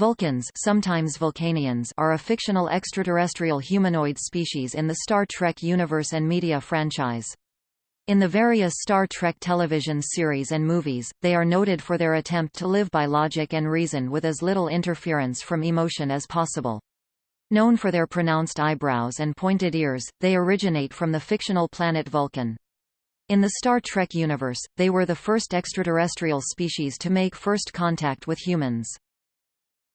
Vulcans sometimes Vulcanians are a fictional extraterrestrial humanoid species in the Star Trek universe and media franchise. In the various Star Trek television series and movies, they are noted for their attempt to live by logic and reason with as little interference from emotion as possible. Known for their pronounced eyebrows and pointed ears, they originate from the fictional planet Vulcan. In the Star Trek universe, they were the first extraterrestrial species to make first contact with humans.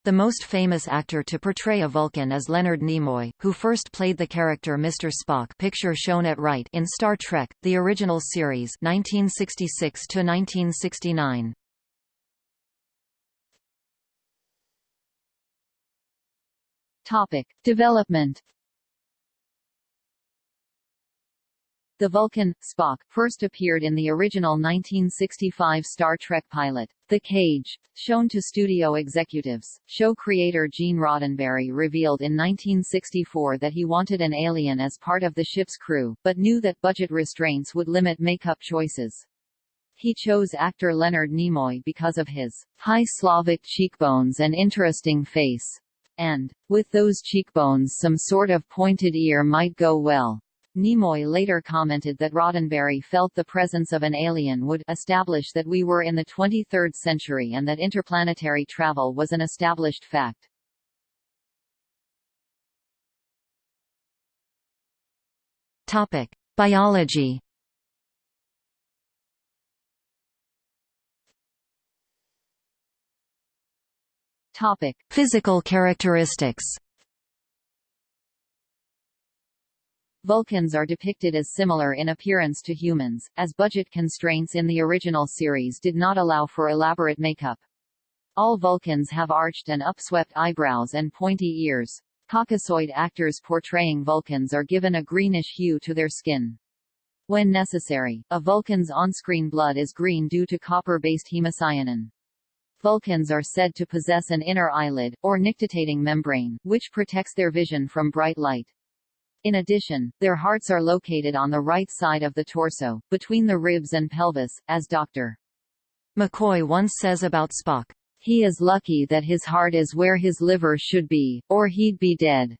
The most famous actor to portray a Vulcan is Leonard Nimoy, who first played the character Mr. Spock picture shown at right in Star Trek, the original series 1966 -1969. Topic. Development The Vulcan, Spock, first appeared in the original 1965 Star Trek pilot, The Cage, shown to studio executives. Show creator Gene Roddenberry revealed in 1964 that he wanted an alien as part of the ship's crew, but knew that budget restraints would limit makeup choices. He chose actor Leonard Nimoy because of his high Slavic cheekbones and interesting face. And, with those cheekbones some sort of pointed ear might go well. Nimoy later commented that Roddenberry felt the presence of an alien would establish that we were in the 23rd century and that interplanetary travel was an established fact. Topic: Biology. Topic: Physical characteristics. Vulcans are depicted as similar in appearance to humans, as budget constraints in the original series did not allow for elaborate makeup. All Vulcans have arched and upswept eyebrows and pointy ears. Caucasoid actors portraying Vulcans are given a greenish hue to their skin. When necessary, a Vulcan's on-screen blood is green due to copper-based hemocyanin. Vulcans are said to possess an inner eyelid, or nictitating membrane, which protects their vision from bright light. In addition, their hearts are located on the right side of the torso, between the ribs and pelvis, as Dr. McCoy once says about Spock, He is lucky that his heart is where his liver should be, or he'd be dead.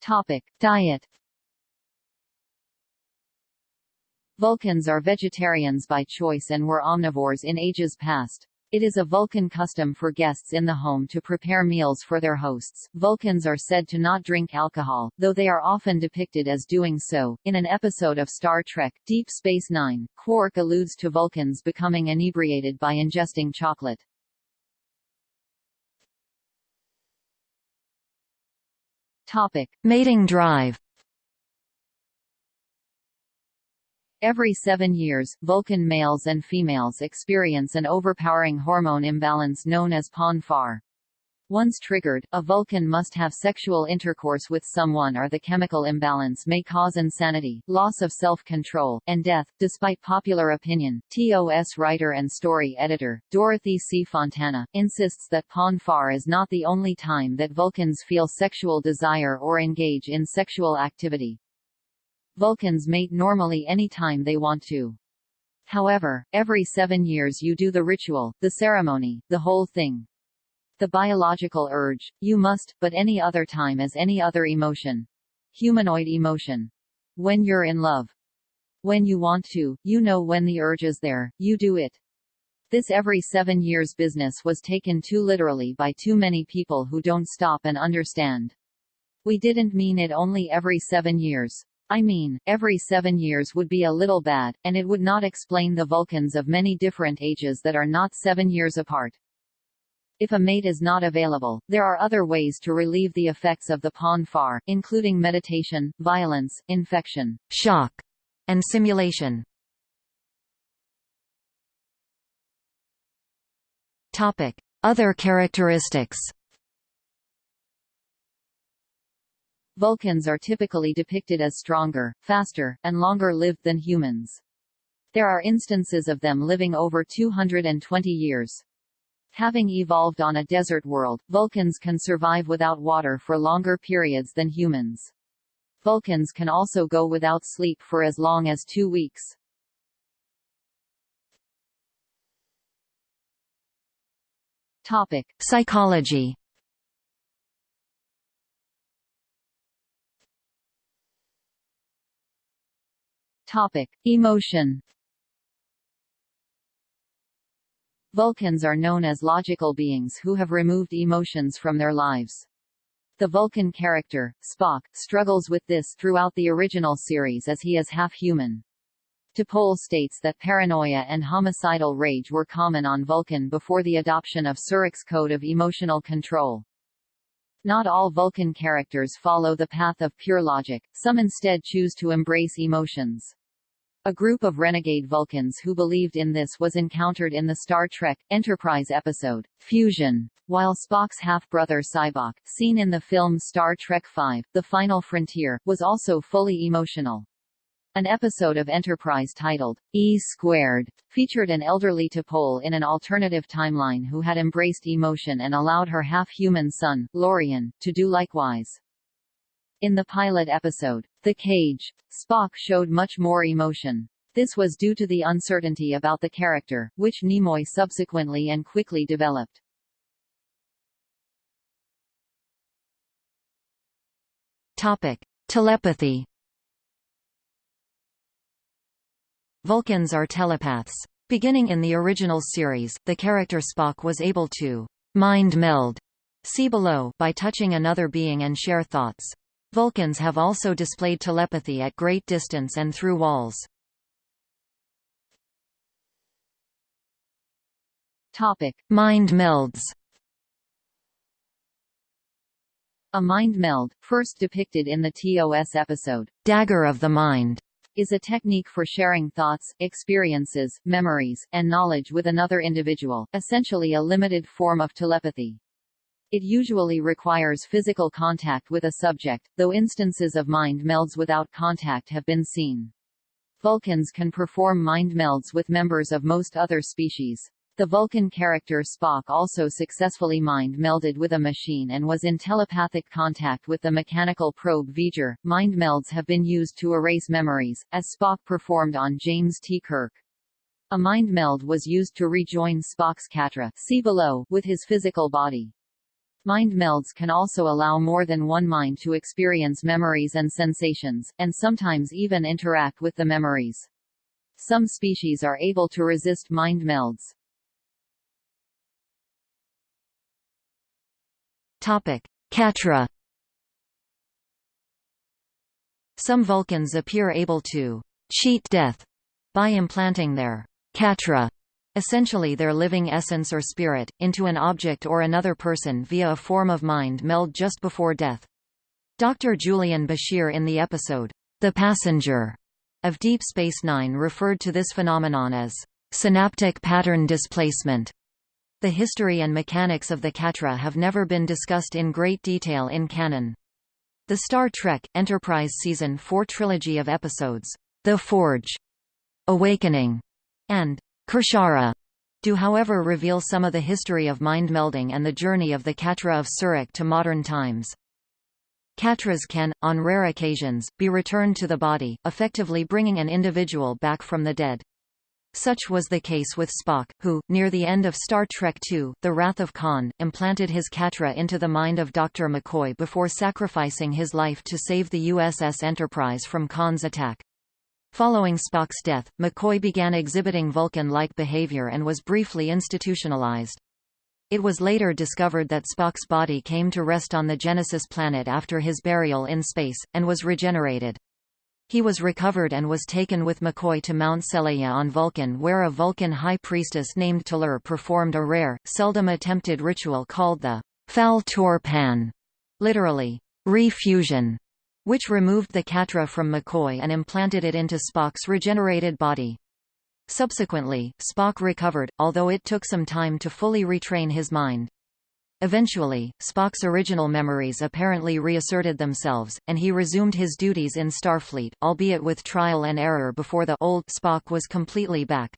Topic. Diet Vulcans are vegetarians by choice and were omnivores in ages past. It is a Vulcan custom for guests in the home to prepare meals for their hosts. Vulcans are said to not drink alcohol, though they are often depicted as doing so. In an episode of Star Trek, Deep Space Nine, Quark alludes to Vulcans becoming inebriated by ingesting chocolate. Topic. Mating drive Every seven years, Vulcan males and females experience an overpowering hormone imbalance known as Pon farr. Once triggered, a Vulcan must have sexual intercourse with someone or the chemical imbalance may cause insanity, loss of self-control, and death. Despite popular opinion, TOS writer and story editor, Dorothy C. Fontana, insists that Pon farr is not the only time that Vulcans feel sexual desire or engage in sexual activity. Vulcans mate normally any time they want to. However, every seven years you do the ritual, the ceremony, the whole thing. The biological urge, you must, but any other time as any other emotion. Humanoid emotion. When you're in love. When you want to, you know when the urge is there, you do it. This every seven years business was taken too literally by too many people who don't stop and understand. We didn't mean it only every seven years. I mean, every seven years would be a little bad, and it would not explain the Vulcans of many different ages that are not seven years apart. If a mate is not available, there are other ways to relieve the effects of the Pon farr, including meditation, violence, infection, shock, and simulation. Topic. Other characteristics Vulcans are typically depicted as stronger, faster, and longer-lived than humans. There are instances of them living over 220 years. Having evolved on a desert world, Vulcans can survive without water for longer periods than humans. Vulcans can also go without sleep for as long as two weeks. Topic: Psychology Topic: Emotion. Vulcans are known as logical beings who have removed emotions from their lives. The Vulcan character, Spock, struggles with this throughout the original series as he is half-human. T'Pol states that paranoia and homicidal rage were common on Vulcan before the adoption of Surak's Code of Emotional Control. Not all Vulcan characters follow the path of pure logic, some instead choose to embrace emotions. A group of renegade Vulcans who believed in this was encountered in the Star Trek Enterprise episode, Fusion, while Spock's half-brother Sybok, seen in the film Star Trek V, The Final Frontier, was also fully emotional. An episode of Enterprise titled, E Squared, featured an elderly T'Pol in an alternative timeline who had embraced emotion and allowed her half-human son, Lorian, to do likewise. In the pilot episode, The Cage, Spock showed much more emotion. This was due to the uncertainty about the character, which Nimoy subsequently and quickly developed. Topic: Telepathy. Vulcans are telepaths. Beginning in the original series, the character Spock was able to mind meld see below by touching another being and share thoughts. Vulcans have also displayed telepathy at great distance and through walls. Topic: Mind melds. A mind meld, first depicted in the TOS episode, Dagger of the Mind, is a technique for sharing thoughts, experiences, memories, and knowledge with another individual, essentially a limited form of telepathy. It usually requires physical contact with a subject, though instances of mind melds without contact have been seen. Vulcans can perform mind melds with members of most other species. The Vulcan character Spock also successfully mind melded with a machine and was in telepathic contact with the mechanical probe V'ger. Mind melds have been used to erase memories, as Spock performed on James T. Kirk. A mind meld was used to rejoin Spock's katra see below with his physical body. Mind melds can also allow more than one mind to experience memories and sensations, and sometimes even interact with the memories. Some species are able to resist mind melds. Topic. Some Vulcans appear able to cheat death by implanting their katra essentially their living essence or spirit, into an object or another person via a form of mind meld just before death. Dr. Julian Bashir in the episode, The Passenger, of Deep Space Nine referred to this phenomenon as synaptic pattern displacement. The history and mechanics of the Katra have never been discussed in great detail in canon. The Star Trek, Enterprise Season 4 trilogy of episodes, The Forge, Awakening, and Kir'Shara do however reveal some of the history of mind melding and the journey of the Katra of Surak to modern times. Katras can, on rare occasions, be returned to the body, effectively bringing an individual back from the dead. Such was the case with Spock, who, near the end of Star Trek II, The Wrath of Khan, implanted his Katra into the mind of Dr. McCoy before sacrificing his life to save the USS Enterprise from Khan's attack. Following Spock's death, McCoy began exhibiting Vulcan-like behavior and was briefly institutionalized. It was later discovered that Spock's body came to rest on the Genesis planet after his burial in space, and was regenerated. He was recovered and was taken with McCoy to Mount Seleya on Vulcan where a Vulcan high priestess named T'Lar performed a rare, seldom attempted ritual called the Fal Tor Pan, literally, refusion, which removed the Katra from McCoy and implanted it into Spock's regenerated body. Subsequently, Spock recovered, although it took some time to fully retrain his mind. Eventually, Spock's original memories apparently reasserted themselves, and he resumed his duties in Starfleet, albeit with trial and error before the old Spock was completely back.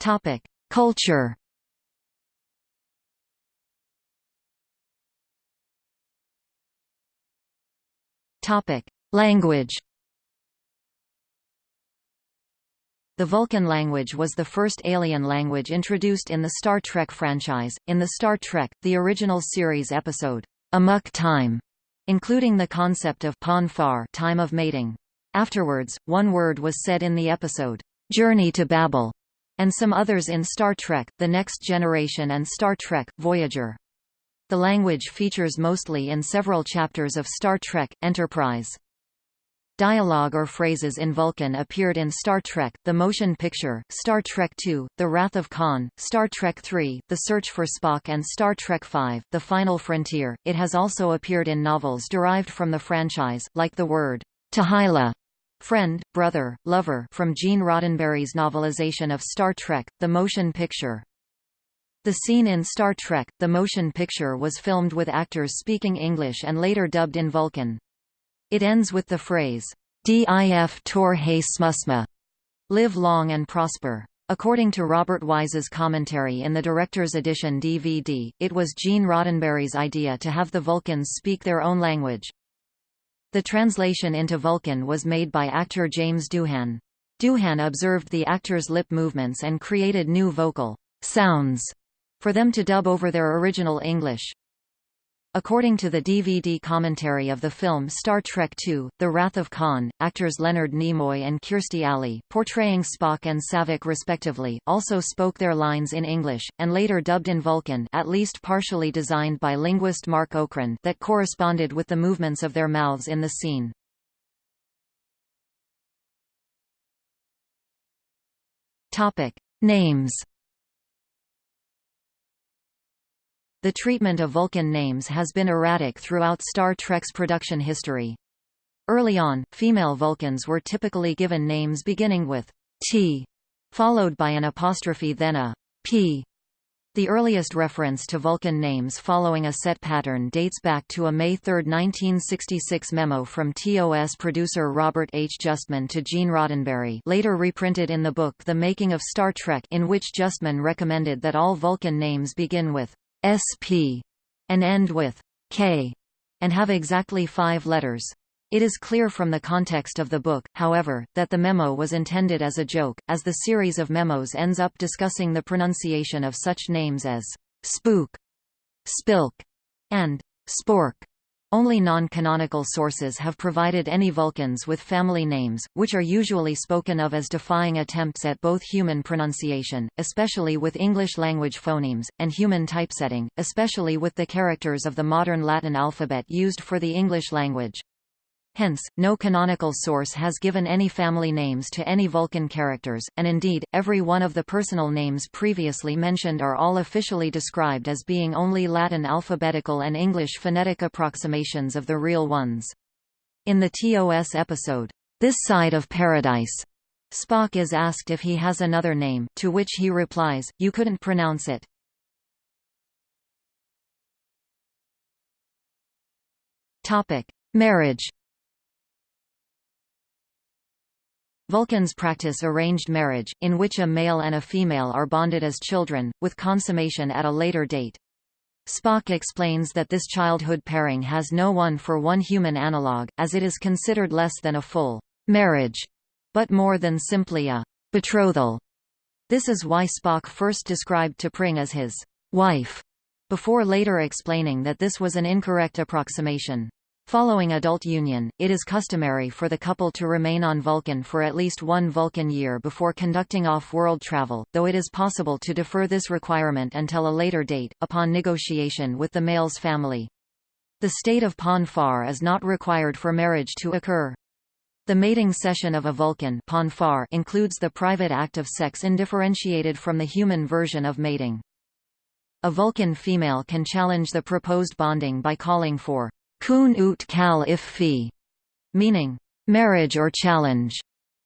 Topic: Culture Language. The Vulcan language was the first alien language introduced in the Star Trek franchise, in the Star Trek, the original series episode, Amok Time, including the concept of Pon time of mating. Afterwards, one word was said in the episode, Journey to Babel, and some others in Star Trek, The Next Generation and Star Trek, Voyager. The language features mostly in several chapters of Star Trek, Enterprise. Dialogue or phrases in Vulcan appeared in Star Trek, the motion picture, Star Trek II, The Wrath of Khan, Star Trek III, The Search for Spock and Star Trek V, The Final Frontier. It has also appeared in novels derived from the franchise, like the word, T'Hy'la, friend, brother, lover from Gene Roddenberry's novelization of Star Trek, the motion picture. The scene in Star Trek, the motion picture was filmed with actors speaking English and later dubbed in Vulcan. It ends with the phrase, Dif tor he smusma, live long and prosper. According to Robert Wise's commentary in the director's edition DVD, it was Gene Roddenberry's idea to have the Vulcans speak their own language. The translation into Vulcan was made by actor James Doohan. Doohan observed the actors' lip movements and created new vocal sounds for them to dub over their original English. According to the DVD commentary of the film Star Trek II, The Wrath of Khan, actors Leonard Nimoy and Kirstie Alley, portraying Spock and Saavik respectively, also spoke their lines in English, and later dubbed in Vulcan at least partially designed by linguist Marc Okrand that corresponded with the movements of their mouths in the scene. Names The treatment of Vulcan names has been erratic throughout Star Trek's production history. Early on, female Vulcans were typically given names beginning with T, followed by an apostrophe then a P. The earliest reference to Vulcan names following a set pattern dates back to a May 3, 1966 memo from TOS producer Robert H. Justman to Gene Roddenberry later reprinted in the book The Making of Star Trek in which Justman recommended that all Vulcan names begin with SP and end with K and have exactly five letters. It is clear from the context of the book, however, that the memo was intended as a joke, as the series of memos ends up discussing the pronunciation of such names as spook, spilk, and spork. Only non-canonical sources have provided any Vulcans with family names, which are usually spoken of as defying attempts at both human pronunciation, especially with English-language phonemes, and human typesetting, especially with the characters of the modern Latin alphabet used for the English language. Hence, no canonical source has given any family names to any Vulcan characters, and indeed, every one of the personal names previously mentioned are all officially described as being only Latin alphabetical and English phonetic approximations of the real ones. In the TOS episode, This Side of Paradise, Spock is asked if he has another name, to which he replies, you couldn't pronounce it. Topic. Marriage Vulcans practice arranged marriage, in which a male and a female are bonded as children, with consummation at a later date. Spock explains that this childhood pairing has no one-for-one human analogue, as it is considered less than a full marriage, but more than simply a betrothal. This is why Spock first described T'Pring as his wife, before later explaining that this was an incorrect approximation. Following adult union, it is customary for the couple to remain on Vulcan for at least one Vulcan year before conducting off-world travel, though it is possible to defer this requirement until a later date, upon negotiation with the male's family. The state of Pon farr is not required for marriage to occur. The mating session of a Vulcan Pon farr includes the private act of sex indifferentiated from the human version of mating. A Vulcan female can challenge the proposed bonding by calling for kun ut kal if fi, meaning marriage or challenge,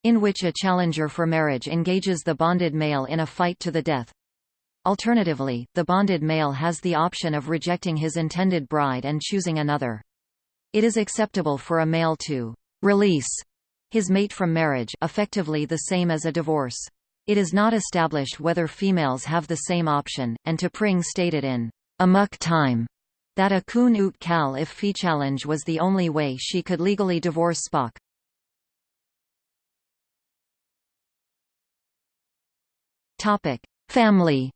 in which a challenger for marriage engages the bonded male in a fight to the death. Alternatively, the bonded male has the option of rejecting his intended bride and choosing another. It is acceptable for a male to release his mate from marriage effectively the same as a divorce. It is not established whether females have the same option, and T'Pring stated in Amok Time that a kun ut kal if fi challenge was the only way she could legally divorce Spock. Topic: Family.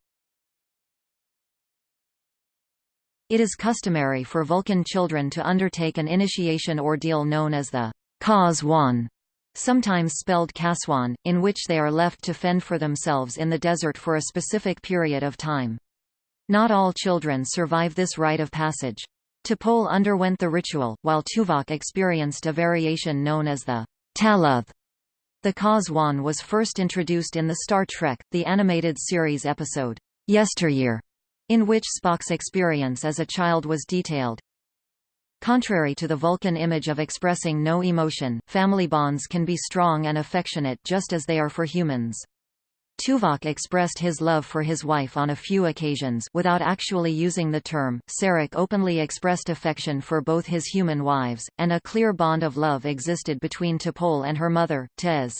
It is customary for Vulcan children to undertake an initiation ordeal known as the Kaswan, sometimes spelled Kaswan, in which they are left to fend for themselves in the desert for a specific period of time. Not all children survive this rite of passage. T'Pol underwent the ritual, while Tuvok experienced a variation known as the Tal'oth. The Kazwan was first introduced in the Star Trek, the animated series episode, Yesteryear, in which Spock's experience as a child was detailed. Contrary to the Vulcan image of expressing no emotion, family bonds can be strong and affectionate just as they are for humans. Tuvok expressed his love for his wife on a few occasions without actually using the term. Sarek openly expressed affection for both his human wives, and a clear bond of love existed between T'Pol and her mother, Tez.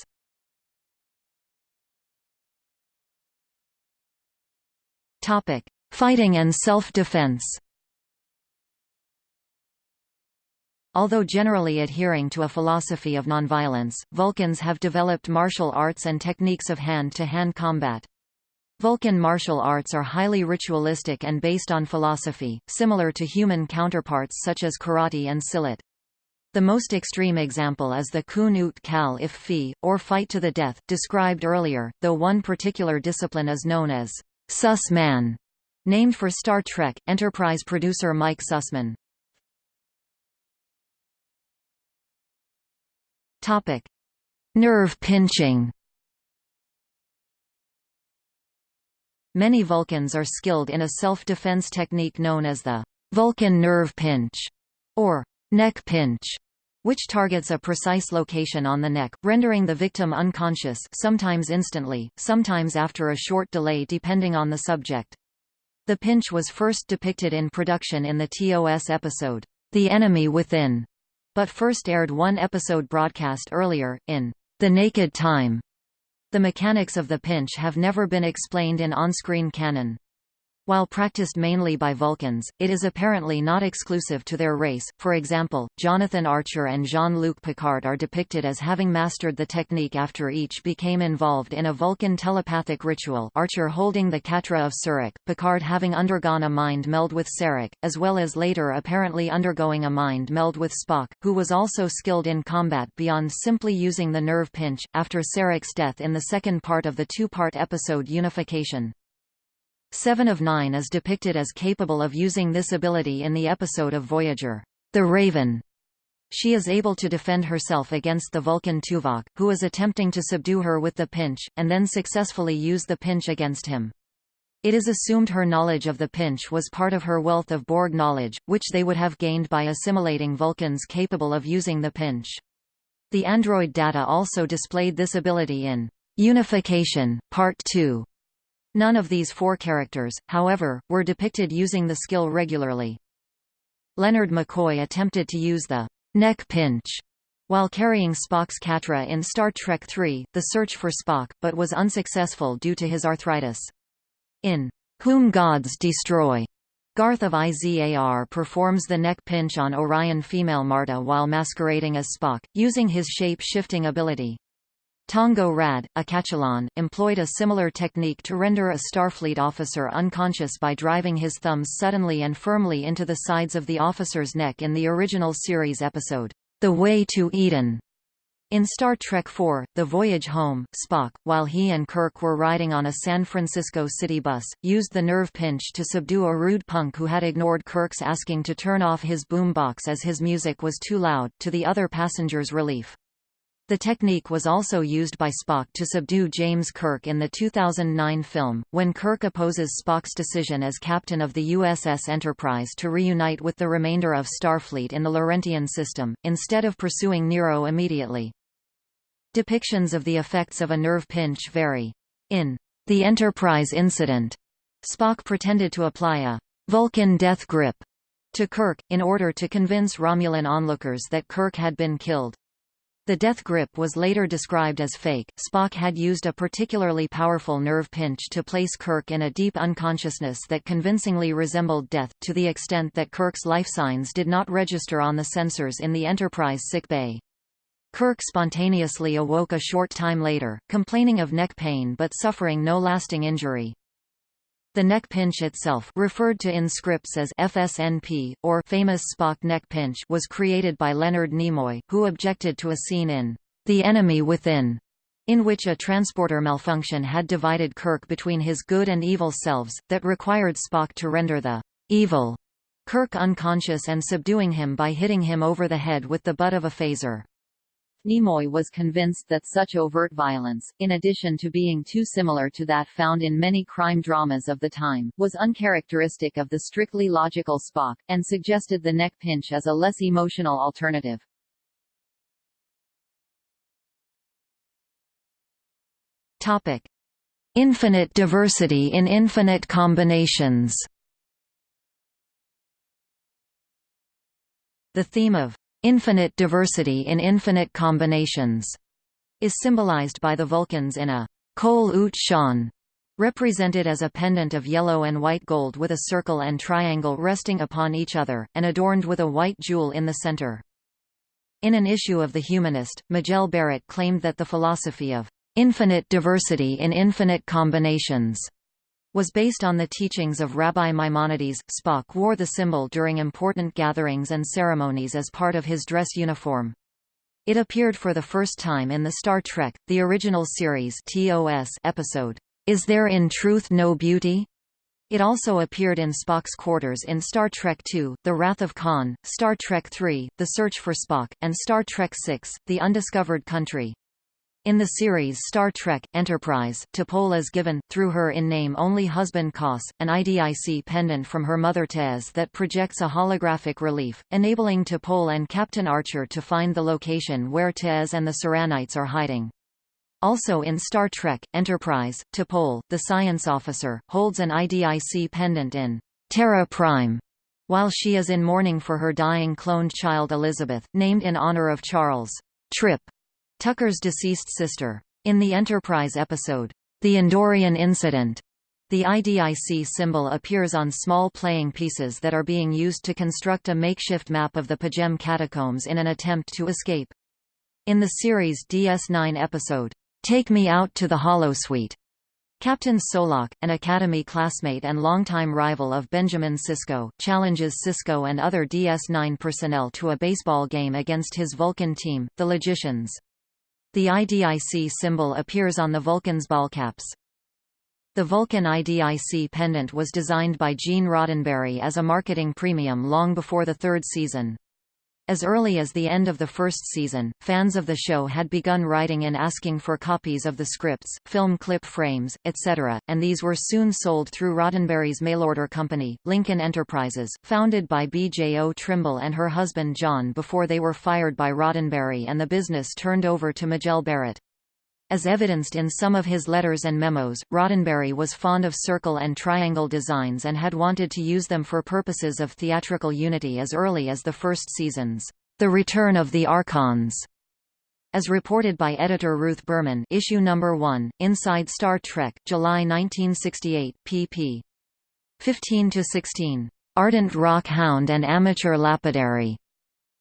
Topic: Fighting and self-defense. Although generally adhering to a philosophy of nonviolence, Vulcans have developed martial arts and techniques of hand-to-hand -hand combat. Vulcan martial arts are highly ritualistic and based on philosophy, similar to human counterparts such as karate and silat. The most extreme example is the kun ut kal if fi, or fight to the death, described earlier, though one particular discipline is known as Suus Mahna, named for Star Trek, Enterprise producer Mike Sussman. Topic: Nerve pinching. Many Vulcans are skilled in a self-defense technique known as the Vulcan nerve pinch or neck pinch, which targets a precise location on the neck, rendering the victim unconscious sometimes instantly, sometimes after a short delay depending on the subject. The pinch was first depicted in production in the TOS episode, The Enemy Within, but first aired one episode broadcast earlier, in The Naked Time. The mechanics of the pinch have never been explained in on-screen canon. While practiced mainly by Vulcans, it is apparently not exclusive to their race. For example, Jonathan Archer and Jean-Luc Picard are depicted as having mastered the technique after each became involved in a Vulcan telepathic ritual Archer holding the Katra of Surak, Picard having undergone a mind meld with Sarek, as well as later apparently undergoing a mind meld with Spock, who was also skilled in combat beyond simply using the nerve pinch, after Sarek's death in the second part of the two-part episode Unification. Seven of Nine is depicted as capable of using this ability in the episode of Voyager, The Raven. She is able to defend herself against the Vulcan Tuvok, who is attempting to subdue her with the pinch, and then successfully use the pinch against him. It is assumed her knowledge of the pinch was part of her wealth of Borg knowledge, which they would have gained by assimilating Vulcans capable of using the pinch. The android data also displayed this ability in Unification, Part 2, None of these four characters, however, were depicted using the skill regularly. Leonard McCoy attempted to use the neck pinch while carrying Spock's Katra in Star Trek III, The Search for Spock, but was unsuccessful due to his arthritis. In Whom Gods Destroy, Garth of IZAR performs the neck pinch on Orion female Marta while masquerading as Spock, using his shape-shifting ability. Tongo Rad, a Catullan, employed a similar technique to render a Starfleet officer unconscious by driving his thumbs suddenly and firmly into the sides of the officer's neck in the original series episode, The Way to Eden. In Star Trek IV, The Voyage Home, Spock, while he and Kirk were riding on a San Francisco city bus, used the nerve pinch to subdue a rude punk who had ignored Kirk's asking to turn off his boom box as his music was too loud, to the other passengers' relief. The technique was also used by Spock to subdue James Kirk in the 2009 film, when Kirk opposes Spock's decision as captain of the USS Enterprise to reunite with the remainder of Starfleet in the Laurentian system, instead of pursuing Nero immediately. Depictions of the effects of a nerve pinch vary. In The Enterprise Incident, Spock pretended to apply a Vulcan death grip to Kirk, in order to convince Romulan onlookers that Kirk had been killed. The death grip was later described as fake. Spock had used a particularly powerful nerve pinch to place Kirk in a deep unconsciousness that convincingly resembled death, to the extent that Kirk's life signs did not register on the sensors in the Enterprise sickbay. Kirk spontaneously awoke a short time later, complaining of neck pain but suffering no lasting injury. The neck pinch itself referred to in scripts as FSNP, or famous Spock neck pinch was created by Leonard Nimoy, who objected to a scene in The Enemy Within, in which a transporter malfunction had divided Kirk between his good and evil selves, that required Spock to render the evil Kirk unconscious and subduing him by hitting him over the head with the butt of a phaser. Nimoy was convinced that such overt violence, in addition to being too similar to that found in many crime dramas of the time, was uncharacteristic of the strictly logical Spock, and suggested the neck pinch as a less emotional alternative. Topic. Infinite diversity in infinite combinations The theme of infinite diversity in infinite combinations, is symbolized by the Vulcans in a kol ut shan, represented as a pendant of yellow and white gold with a circle and triangle resting upon each other, and adorned with a white jewel in the center. In an issue of The Humanist, Majel Barrett claimed that the philosophy of infinite diversity in infinite combinations was based on the teachings of Rabbi Maimonides. Spock wore the symbol during important gatherings and ceremonies as part of his dress uniform. It appeared for the first time in the Star Trek, the original series TOS episode, Is There in Truth No Beauty? It also appeared in Spock's quarters in Star Trek II, The Wrath of Khan, Star Trek III, The Search for Spock, and Star Trek VI, The Undiscovered Country. In the series Star Trek, Enterprise, T'Pol is given, through her in-name only husband Koss, an IDIC pendant from her mother Tez that projects a holographic relief, enabling T'Pol and Captain Archer to find the location where Tez and the Syrrannites are hiding. Also in Star Trek, Enterprise, T'Pol, the science officer, holds an IDIC pendant in Terra Prime, while she is in mourning for her dying cloned child Elizabeth, named in honor of Charles Trip, Tucker's deceased sister. In the Enterprise episode, The Andorian Incident, the IDIC symbol appears on small playing pieces that are being used to construct a makeshift map of the P'Jem catacombs in an attempt to escape. In the series DS9 episode, Take Me Out to the Holosuite, Captain Solok, an Academy classmate and longtime rival of Benjamin Sisko, challenges Sisko and other DS9 personnel to a baseball game against his Vulcan team, the Logicians. The IDIC symbol appears on the Vulcan's ballcaps. The Vulcan IDIC pendant was designed by Gene Roddenberry as a marketing premium long before the third season. As early as the end of the first season, fans of the show had begun writing and asking for copies of the scripts, film clip frames, etc., and these were soon sold through Roddenberry's mailorder company, Lincoln Enterprises, founded by Bjo Trimble and her husband John before they were fired by Roddenberry and the business turned over to Majel Barrett. As evidenced in some of his letters and memos, Roddenberry was fond of circle and triangle designs and had wanted to use them for purposes of theatrical unity as early as the first seasons. The Return of the Archons as reported by editor Ruth Berman issue number 1, Inside Star Trek, July 1968, pp. 15 to 16. Ardent rock hound and amateur lapidary.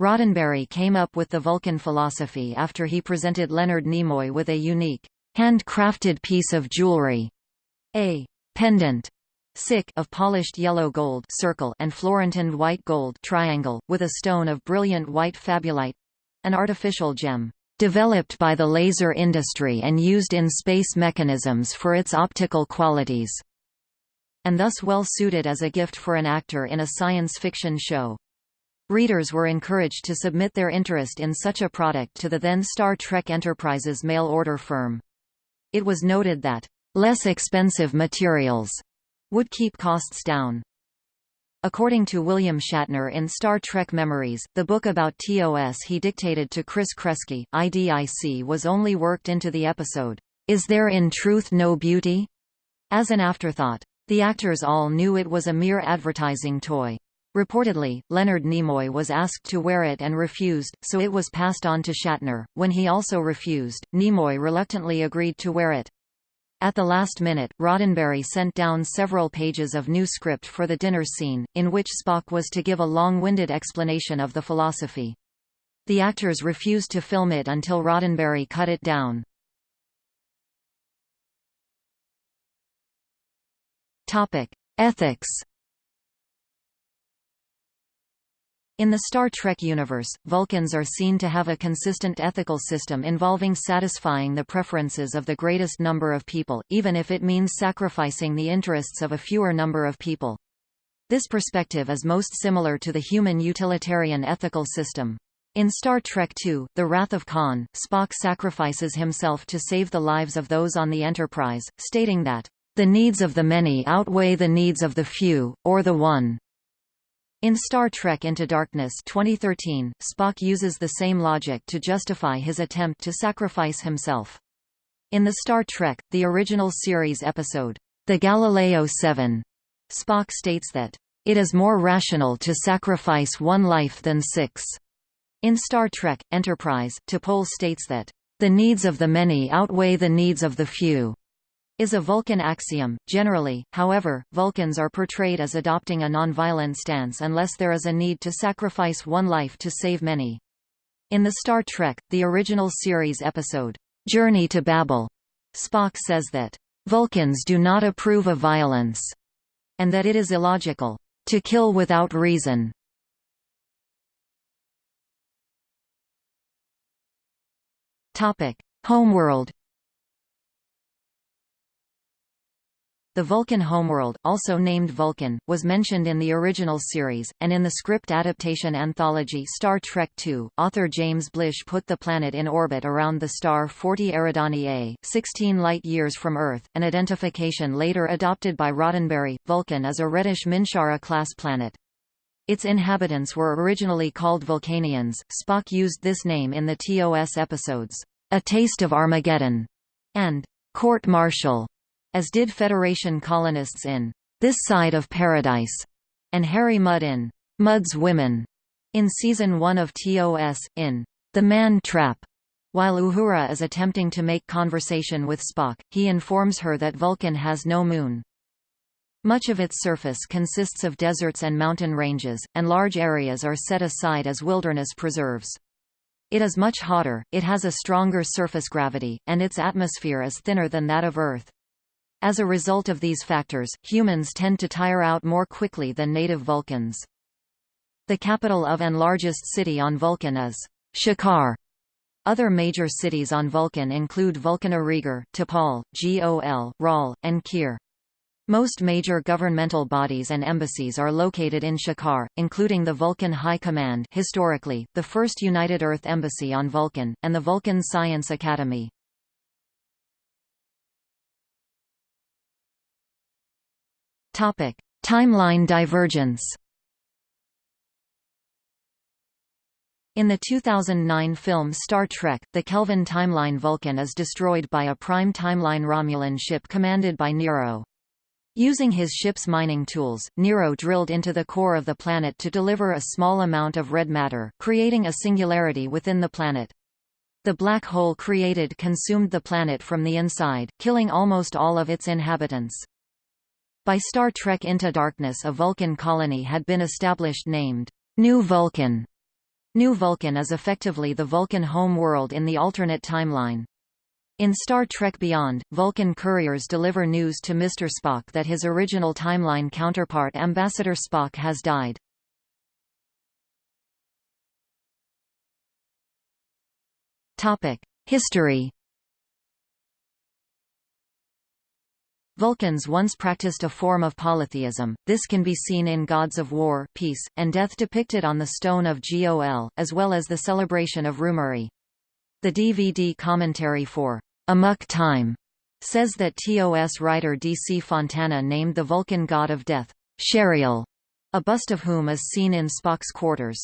Roddenberry came up with the Vulcan philosophy after he presented Leonard Nimoy with a unique, handcrafted piece of jewelry, a pendant sick of polished yellow gold circle and Florentined white gold triangle, with a stone of brilliant white fabulite—an artificial gem, developed by the laser industry and used in space mechanisms for its optical qualities, and thus well suited as a gift for an actor in a science fiction show. Readers were encouraged to submit their interest in such a product to the then Star Trek Enterprises mail-order firm. It was noted that, "...less expensive materials," would keep costs down. According to William Shatner in Star Trek Memories, the book about TOS he dictated to Chris Kreski, IDIC was only worked into the episode, Is There in Truth No Beauty? as an afterthought. The actors all knew it was a mere advertising toy. Reportedly, Leonard Nimoy was asked to wear it and refused, so it was passed on to Shatner. When he also refused, Nimoy reluctantly agreed to wear it. At the last minute, Roddenberry sent down several pages of new script for the dinner scene, in which Spock was to give a long-winded explanation of the philosophy. The actors refused to film it until Roddenberry cut it down. Ethics In the Star Trek universe, Vulcans are seen to have a consistent ethical system involving satisfying the preferences of the greatest number of people, even if it means sacrificing the interests of a fewer number of people. This perspective is most similar to the human utilitarian ethical system. In Star Trek II, The Wrath of Khan, Spock sacrifices himself to save the lives of those on the Enterprise, stating that, "...the needs of the many outweigh the needs of the few, or the one." In Star Trek Into Darkness 2013, Spock uses the same logic to justify his attempt to sacrifice himself. In the Star Trek, the original series episode, The Galileo 7, Spock states that, "...it is more rational to sacrifice one life than six." In Star Trek, Enterprise, T'Pol states that, "...the needs of the many outweigh the needs of the few." Is a Vulcan axiom. Generally, however, Vulcans are portrayed as adopting a nonviolent stance unless there is a need to sacrifice one life to save many. In the Star Trek, the original series episode, Journey to Babel, Spock says that, Vulcans do not approve of violence, and that it is illogical to kill without reason. Topic: Homeworld The Vulcan homeworld, also named Vulcan, was mentioned in the original series, and in the script adaptation anthology Star Trek II, author James Blish put the planet in orbit around the star 40 Eridani A, 16 light-years from Earth, an identification later adopted by Roddenberry. Vulcan is a reddish Minshara-class planet. Its inhabitants were originally called Vulcanians. Spock used this name in the TOS episodes, A Taste of Armageddon, and Court Martial as did Federation colonists in This Side of Paradise, and Harry Mudd in Mudd's Women, in Season 1 of TOS, in The Man Trap. While Uhura is attempting to make conversation with Spock, he informs her that Vulcan has no moon. Much of its surface consists of deserts and mountain ranges, and large areas are set aside as wilderness preserves. It is much hotter, it has a stronger surface gravity, and its atmosphere is thinner than that of Earth. As a result of these factors, humans tend to tire out more quickly than native Vulcans. The capital of and largest city on Vulcan is ShiKahr. Other major cities on Vulcan include Vulcana Regeer, T'Pol, Gol, Ral, and Kir. Most major governmental bodies and embassies are located in ShiKahr, including the Vulcan High Command historically, the first United Earth Embassy on Vulcan, and the Vulcan Science Academy. Topic: Timeline divergence. In the 2009 film Star Trek, the Kelvin timeline Vulcan is destroyed by a prime timeline Romulan ship commanded by Nero. Using his ship's mining tools, Nero drilled into the core of the planet to deliver a small amount of red matter, creating a singularity within the planet. The black hole created consumed the planet from the inside, killing almost all of its inhabitants. By Star Trek Into Darkness a Vulcan colony had been established named New Vulcan. New Vulcan is effectively the Vulcan home world in the alternate timeline. In Star Trek Beyond, Vulcan couriers deliver news to Mr. Spock that his original timeline counterpart Ambassador Spock has died. History Vulcans once practiced a form of polytheism, this can be seen in gods of war, peace, and death depicted on the stone of Gol, as well as the celebration of Rumari. The DVD commentary for Amok Time says that TOS writer D.C. Fontana named the Vulcan god of death, Sherial, a bust of whom is seen in Spock's quarters.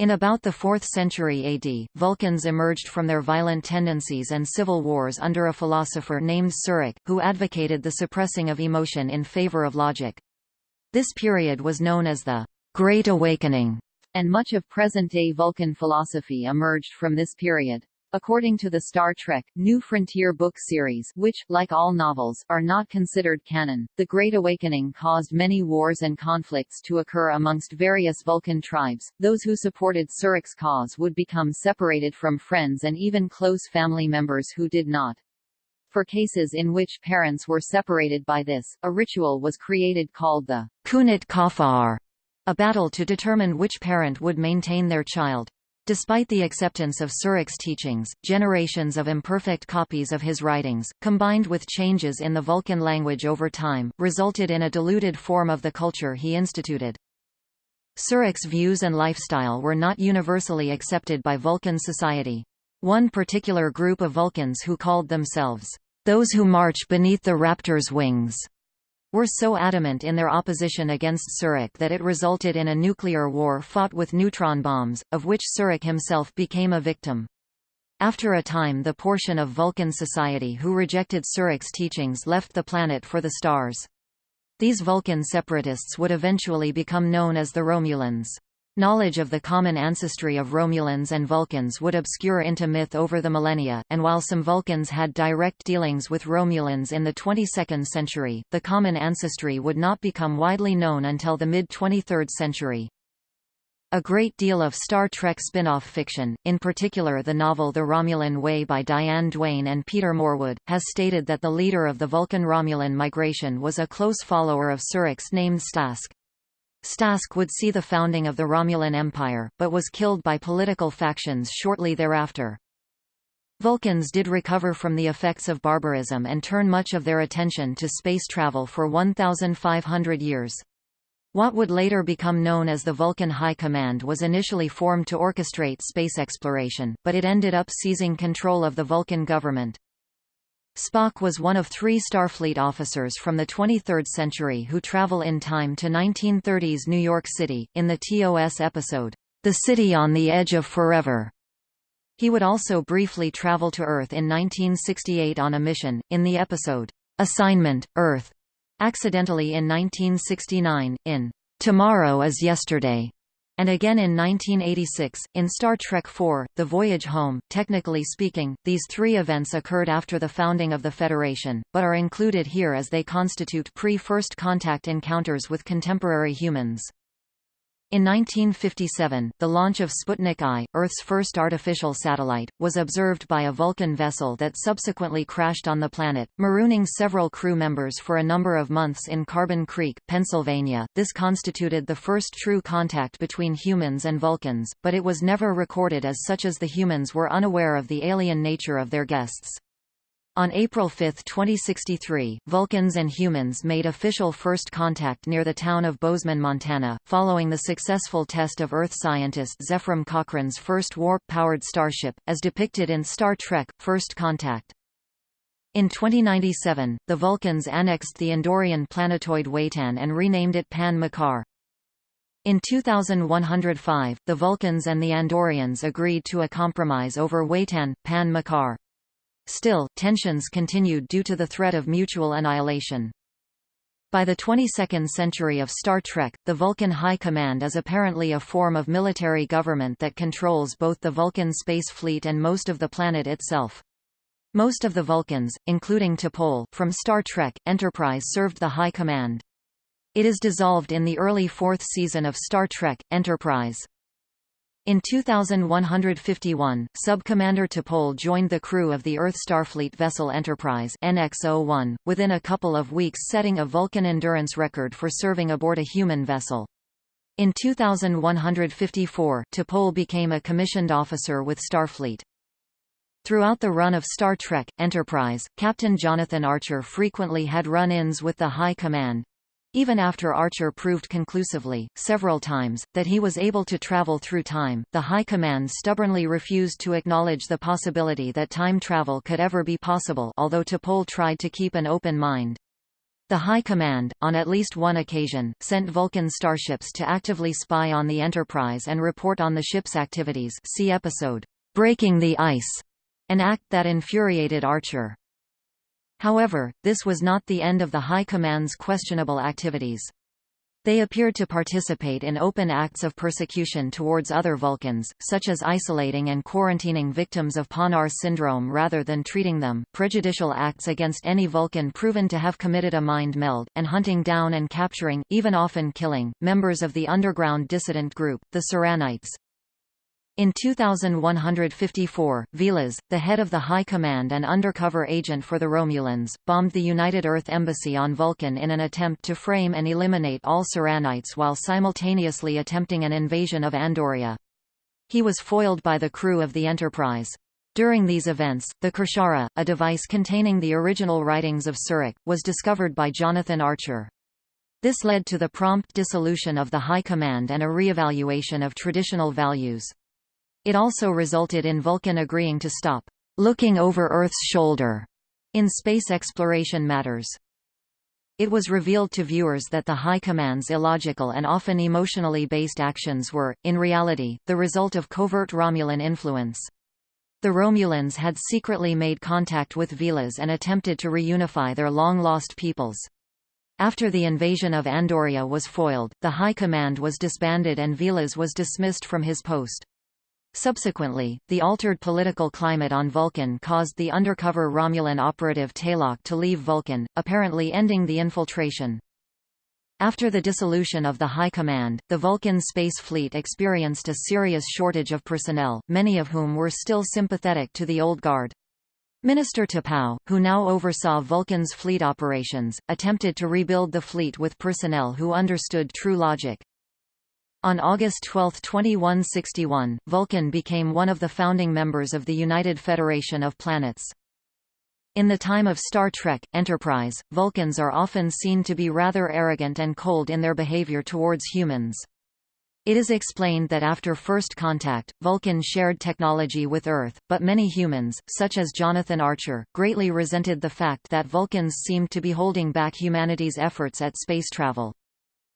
In about the 4th century AD, Vulcans emerged from their violent tendencies and civil wars under a philosopher named Surak, who advocated the suppressing of emotion in favor of logic. This period was known as the Great Awakening, and much of present-day Vulcan philosophy emerged from this period. According to the Star Trek, New Frontier book series which, like all novels, are not considered canon, the Great Awakening caused many wars and conflicts to occur amongst various Vulcan tribes. Those who supported Surak's cause would become separated from friends and even close family members who did not. For cases in which parents were separated by this, a ritual was created called the Kunit Kafar, a battle to determine which parent would maintain their child. Despite the acceptance of Surak's teachings, generations of imperfect copies of his writings, combined with changes in the Vulcan language over time, resulted in a diluted form of the culture he instituted. Surak's views and lifestyle were not universally accepted by Vulcan society. One particular group of Vulcans who called themselves, "...those who march beneath the raptor's wings," were so adamant in their opposition against Surak that it resulted in a nuclear war fought with neutron bombs, of which Surak himself became a victim. After a time the portion of Vulcan society who rejected Surak's teachings left the planet for the stars. These Vulcan separatists would eventually become known as the Romulans. Knowledge of the common ancestry of Romulans and Vulcans would obscure into myth over the millennia, and while some Vulcans had direct dealings with Romulans in the 22nd century, the common ancestry would not become widely known until the mid-23rd century. A great deal of Star Trek spin-off fiction, in particular the novel The Romulan Way by Diane Duane and Peter Morwood, has stated that the leader of the Vulcan-Romulan migration was a close follower of Surak's named S'task. S'task would see the founding of the Romulan Empire, but was killed by political factions shortly thereafter. Vulcans did recover from the effects of barbarism and turn much of their attention to space travel for 1,500 years. What would later become known as the Vulcan High Command was initially formed to orchestrate space exploration, but it ended up seizing control of the Vulcan government. Spock was one of three Starfleet officers from the 23rd century who travel in time to 1930s New York City, in the TOS episode, The City on the Edge of Forever. He would also briefly travel to Earth in 1968 on a mission, in the episode, Assignment, Earth, accidentally in 1969, in Tomorrow is Yesterday and again in 1986, in Star Trek IV, The Voyage Home. Technically speaking, these three events occurred after the founding of the Federation, but are included here as they constitute pre-first contact encounters with contemporary humans. In 1957, the launch of Sputnik I, Earth's first artificial satellite, was observed by a Vulcan vessel that subsequently crashed on the planet, marooning several crew members for a number of months in Carbon Creek, Pennsylvania. This constituted the first true contact between humans and Vulcans, but it was never recorded as such as the humans were unaware of the alien nature of their guests. On April 5, 2063, Vulcans and humans made official first contact near the town of Bozeman, Montana, following the successful test of Earth scientist Zefram Cochrane's first warp-powered starship, as depicted in Star Trek, First Contact. In 2097, the Vulcans annexed the Andorian planetoid Weytan and renamed it Paan Mokar. In 2105, the Vulcans and the Andorians agreed to a compromise over Weytan, Paan Mokar. Still, tensions continued due to the threat of mutual annihilation. By the 22nd century of Star Trek, the Vulcan High Command is apparently a form of military government that controls both the Vulcan space fleet and most of the planet itself. Most of the Vulcans, including T'Pol, from Star Trek, Enterprise served the High Command. It is dissolved in the early fourth season of Star Trek, Enterprise. In 2151, Sub-Commander T'Pol joined the crew of the Earth Starfleet vessel Enterprise NX-01, within a couple of weeks setting a Vulcan endurance record for serving aboard a human vessel. In 2154, T'Pol became a commissioned officer with Starfleet. Throughout the run of Star Trek, Enterprise, Captain Jonathan Archer frequently had run-ins with the High Command, even after Archer proved conclusively, several times, that he was able to travel through time, the High Command stubbornly refused to acknowledge the possibility that time travel could ever be possible although T'Pol tried to keep an open mind. The High Command, on at least one occasion, sent Vulcan starships to actively spy on the Enterprise and report on the ship's activities see episode, Breaking the Ice, an act that infuriated Archer. However, this was not the end of the High Command's questionable activities. They appeared to participate in open acts of persecution towards other Vulcans, such as isolating and quarantining victims of Pa'nar syndrome rather than treating them, prejudicial acts against any Vulcan proven to have committed a mind meld, and hunting down and capturing, even often killing, members of the underground dissident group, the Syrrannites. In 2154, V'Las, the head of the High Command and undercover agent for the Romulans, bombed the United Earth Embassy on Vulcan in an attempt to frame and eliminate all Syrrannites while simultaneously attempting an invasion of Andoria. He was foiled by the crew of the Enterprise. During these events, the Kir'Shara, a device containing the original writings of Surak, was discovered by Jonathan Archer. This led to the prompt dissolution of the High Command and a re-evaluation of traditional values. It also resulted in Vulcan agreeing to stop looking over Earth's shoulder in space exploration matters. It was revealed to viewers that the High Command's illogical and often emotionally based actions were, in reality, the result of covert Romulan influence. The Romulans had secretly made contact with V'Las and attempted to reunify their long-lost peoples. After the invasion of Andoria was foiled, the High Command was disbanded and V'Las was dismissed from his post. Subsequently, the altered political climate on Vulcan caused the undercover Romulan operative Talok to leave Vulcan, apparently ending the infiltration. After the dissolution of the High Command, the Vulcan Space Fleet experienced a serious shortage of personnel, many of whom were still sympathetic to the Old Guard. Minister T'Pau, who now oversaw Vulcan's fleet operations, attempted to rebuild the fleet with personnel who understood true logic. On August 12, 2161, Vulcan became one of the founding members of the United Federation of Planets. In the time of Star Trek, Enterprise, Vulcans are often seen to be rather arrogant and cold in their behavior towards humans. It is explained that after first contact, Vulcan shared technology with Earth, but many humans, such as Jonathan Archer, greatly resented the fact that Vulcans seemed to be holding back humanity's efforts at space travel.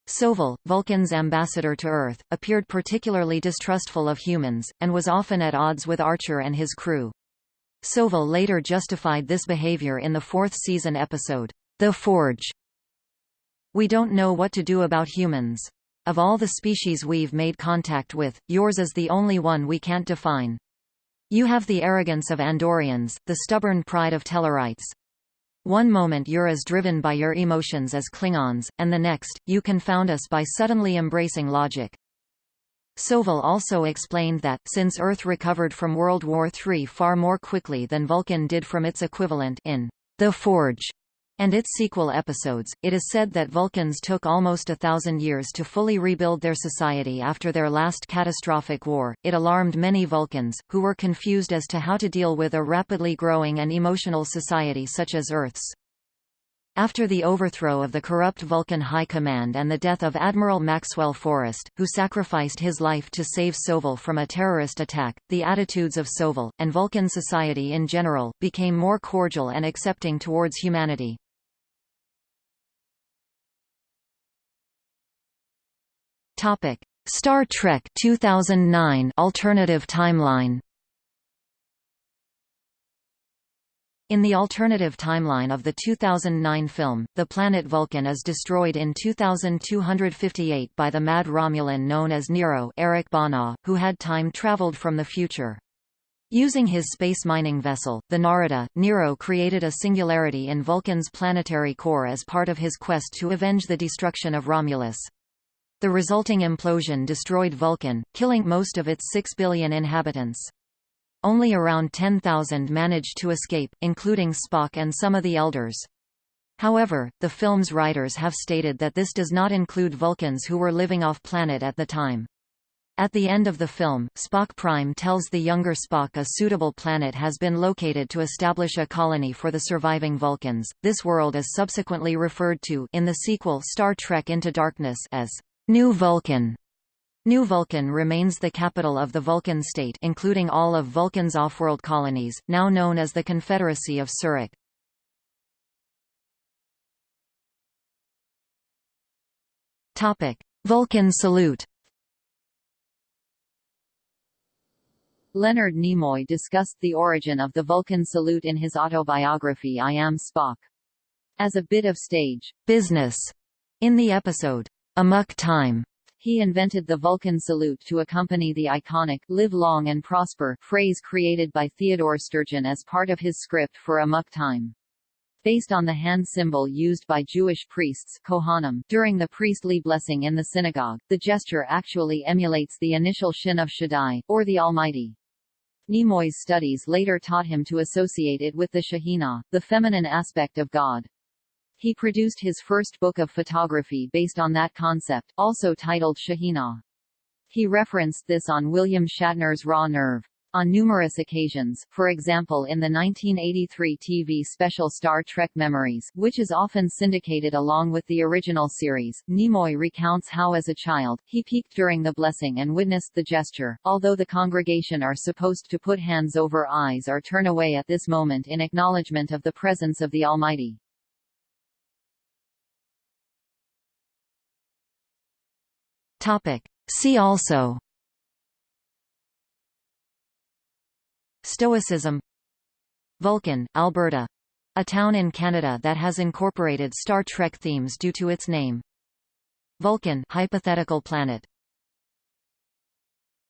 Soval, Vulcan's ambassador to Earth, appeared particularly distrustful of humans, and was often at odds with Archer and his crew. Soval later justified this behavior in the fourth season episode, The Forge. We don't know what to do about humans. Of all the species we've made contact with, yours is the only one we can't define. You have the arrogance of Andorians, the stubborn pride of Tellarites. One moment you're as driven by your emotions as Klingons, and the next, you confound us by suddenly embracing logic. Soval also explained that, since Earth recovered from World War III far more quickly than Vulcan did from its equivalent in The Forge, and its sequel episodes, it is said that Vulcans took almost a thousand years to fully rebuild their society after their last catastrophic war. It alarmed many Vulcans, who were confused as to how to deal with a rapidly growing and emotional society such as Earth's. After the overthrow of the corrupt Vulcan High Command and the death of Admiral Maxwell Forrest, who sacrificed his life to save Soval from a terrorist attack, the attitudes of Soval, and Vulcan society in general, became more cordial and accepting towards humanity. Topic: Star Trek 2009 alternative timeline. In the alternative timeline of the 2009 film, the planet Vulcan is destroyed in 2258 by the mad Romulan known as Nero Eric Bana, who had time-traveled from the future. Using his space mining vessel, the Narada, Nero created a singularity in Vulcan's planetary core as part of his quest to avenge the destruction of Romulus. The resulting implosion destroyed Vulcan, killing most of its 6 billion inhabitants. Only around 10,000 managed to escape, including Spock and some of the Elders. However, the film's writers have stated that this does not include Vulcans who were living off-planet at the time. At the end of the film, Spock Prime tells the younger Spock a suitable planet has been located to establish a colony for the surviving Vulcans. This world is subsequently referred to in the sequel Star Trek Into Darkness as New Vulcan New Vulcan remains the capital of the Vulcan state including all of Vulcan's off-world colonies, now known as the Confederacy of Surak. Vulcan salute Leonard Nimoy discussed the origin of the Vulcan salute in his autobiography I Am Spock. As a bit of stage business in the episode Amok time. He invented the Vulcan salute to accompany the iconic live long and prosper phrase created by Theodore Sturgeon as part of his script for Amok time. Based on the hand symbol used by Jewish priests Kohanim during the priestly blessing in the synagogue, the gesture actually emulates the initial Shin of Shaddai, or the Almighty. Nimoy's studies later taught him to associate it with the Shekhinah, the feminine aspect of God. He produced his first book of photography based on that concept, also titled Shekhinah. He referenced this on William Shatner's Raw Nerve. On numerous occasions, for example in the 1983 TV special Star Trek Memories, which is often syndicated along with the original series, Nimoy recounts how as a child, he peeked during the blessing and witnessed the gesture, although the congregation are supposed to put hands over eyes or turn away at this moment in acknowledgement of the presence of the Almighty. Topic. See also Stoicism Vulcan, Alberta a town in Canada that has incorporated Star Trek themes due to its name. Vulcan hypothetical planet